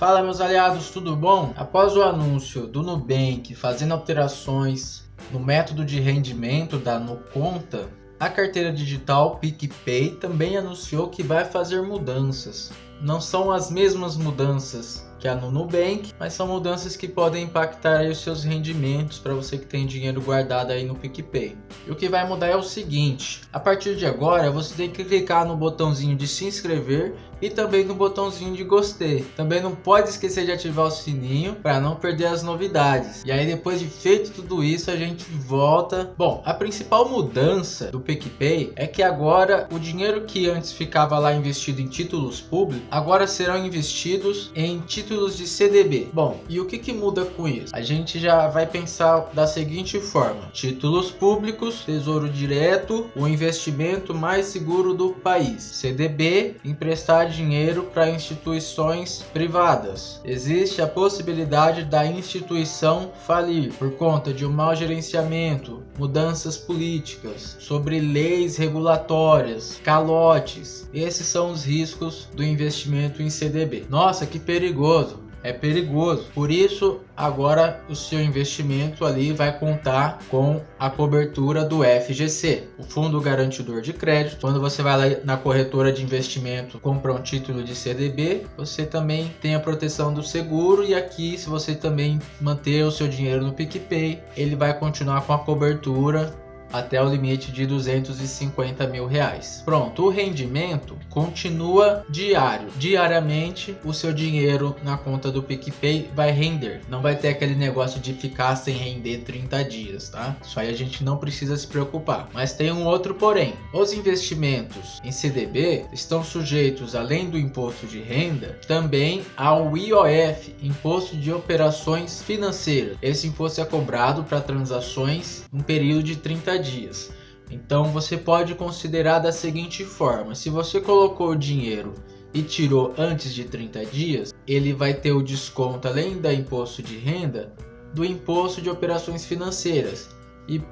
Fala meus aliados, tudo bom? Após o anúncio do Nubank fazendo alterações no método de rendimento da Nuconta, a carteira digital PicPay também anunciou que vai fazer mudanças. Não são as mesmas mudanças que é no Nubank, mas são mudanças que podem impactar os seus rendimentos para você que tem dinheiro guardado aí no PicPay. E o que vai mudar é o seguinte, a partir de agora você tem que clicar no botãozinho de se inscrever e também no botãozinho de gostei. Também não pode esquecer de ativar o sininho para não perder as novidades. E aí depois de feito tudo isso a gente volta. Bom, a principal mudança do PicPay é que agora o dinheiro que antes ficava lá investido em títulos públicos, agora serão investidos em títulos títulos de CDB. Bom, e o que, que muda com isso? A gente já vai pensar da seguinte forma: títulos públicos, tesouro direto, o investimento mais seguro do país. CDB, emprestar dinheiro para instituições privadas. Existe a possibilidade da instituição falir por conta de um mau gerenciamento, mudanças políticas, sobre leis regulatórias, calotes. Esses são os riscos do investimento em CDB. Nossa, que perigoso! Perigoso, é perigoso. Por isso, agora o seu investimento ali vai contar com a cobertura do FGC, o Fundo Garantidor de Crédito. Quando você vai lá na corretora de investimento comprar um título de CDB, você também tem a proteção do seguro e aqui se você também manter o seu dinheiro no PicPay, ele vai continuar com a cobertura até o limite de 250 mil reais. Pronto, o rendimento continua diário. Diariamente, o seu dinheiro na conta do PicPay vai render. Não vai ter aquele negócio de ficar sem render 30 dias, tá? Isso aí a gente não precisa se preocupar. Mas tem um outro porém. Os investimentos em CDB estão sujeitos, além do imposto de renda, também ao IOF, Imposto de Operações Financeiras. Esse imposto é cobrado para transações em período de 30 dias. Então você pode considerar da seguinte forma: se você colocou o dinheiro e tirou antes de 30 dias, ele vai ter o desconto além da imposto de renda do imposto de operações financeiras. E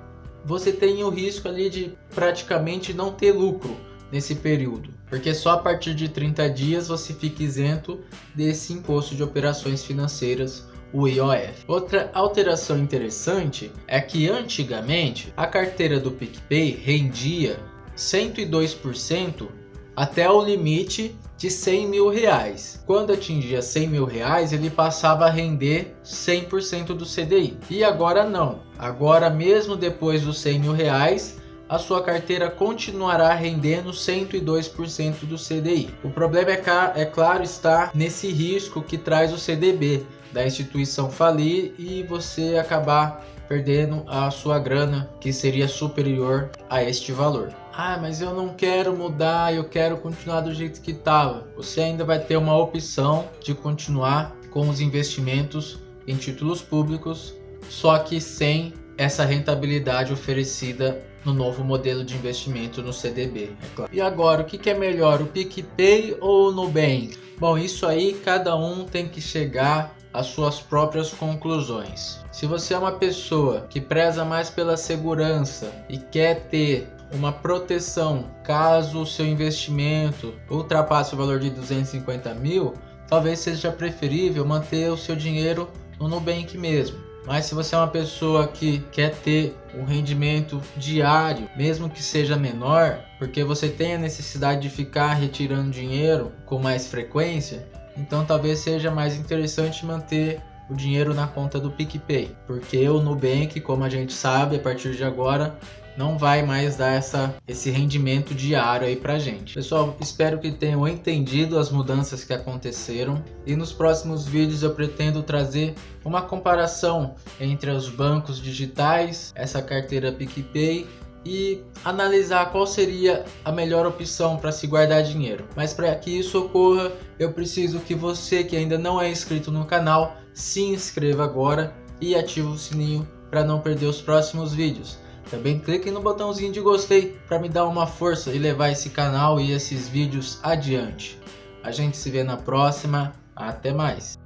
você tem o risco ali de praticamente não ter lucro nesse período, porque só a partir de 30 dias você fica isento desse imposto de operações financeiras o IOF. Outra alteração interessante é que antigamente a carteira do PicPay rendia 102% até o limite de 100 mil reais. Quando atingia 100 mil reais, ele passava a render 100% do CDI. E agora não. Agora mesmo depois dos 100 mil reais, a sua carteira continuará rendendo 102% do CDI. O problema é, é claro está nesse risco que traz o CDB, da instituição falir e você acabar perdendo a sua grana que seria superior a este valor. Ah, mas eu não quero mudar, eu quero continuar do jeito que estava. Você ainda vai ter uma opção de continuar com os investimentos em títulos públicos, só que sem essa rentabilidade oferecida no novo modelo de investimento no CDB, é claro. E agora, o que é melhor, o PicPay ou o Nubank? Bom, isso aí cada um tem que chegar as suas próprias conclusões. Se você é uma pessoa que preza mais pela segurança e quer ter uma proteção caso o seu investimento ultrapasse o valor de 250 mil, talvez seja preferível manter o seu dinheiro no Nubank mesmo. Mas se você é uma pessoa que quer ter um rendimento diário, mesmo que seja menor, porque você tem a necessidade de ficar retirando dinheiro com mais frequência, então talvez seja mais interessante manter o dinheiro na conta do PicPay, porque o Nubank, como a gente sabe, a partir de agora não vai mais dar essa, esse rendimento diário aí pra gente. Pessoal, espero que tenham entendido as mudanças que aconteceram e nos próximos vídeos eu pretendo trazer uma comparação entre os bancos digitais, essa carteira PicPay e analisar qual seria a melhor opção para se guardar dinheiro. Mas para que isso ocorra, eu preciso que você que ainda não é inscrito no canal, se inscreva agora e ative o sininho para não perder os próximos vídeos. Também clique no botãozinho de gostei para me dar uma força e levar esse canal e esses vídeos adiante. A gente se vê na próxima, até mais!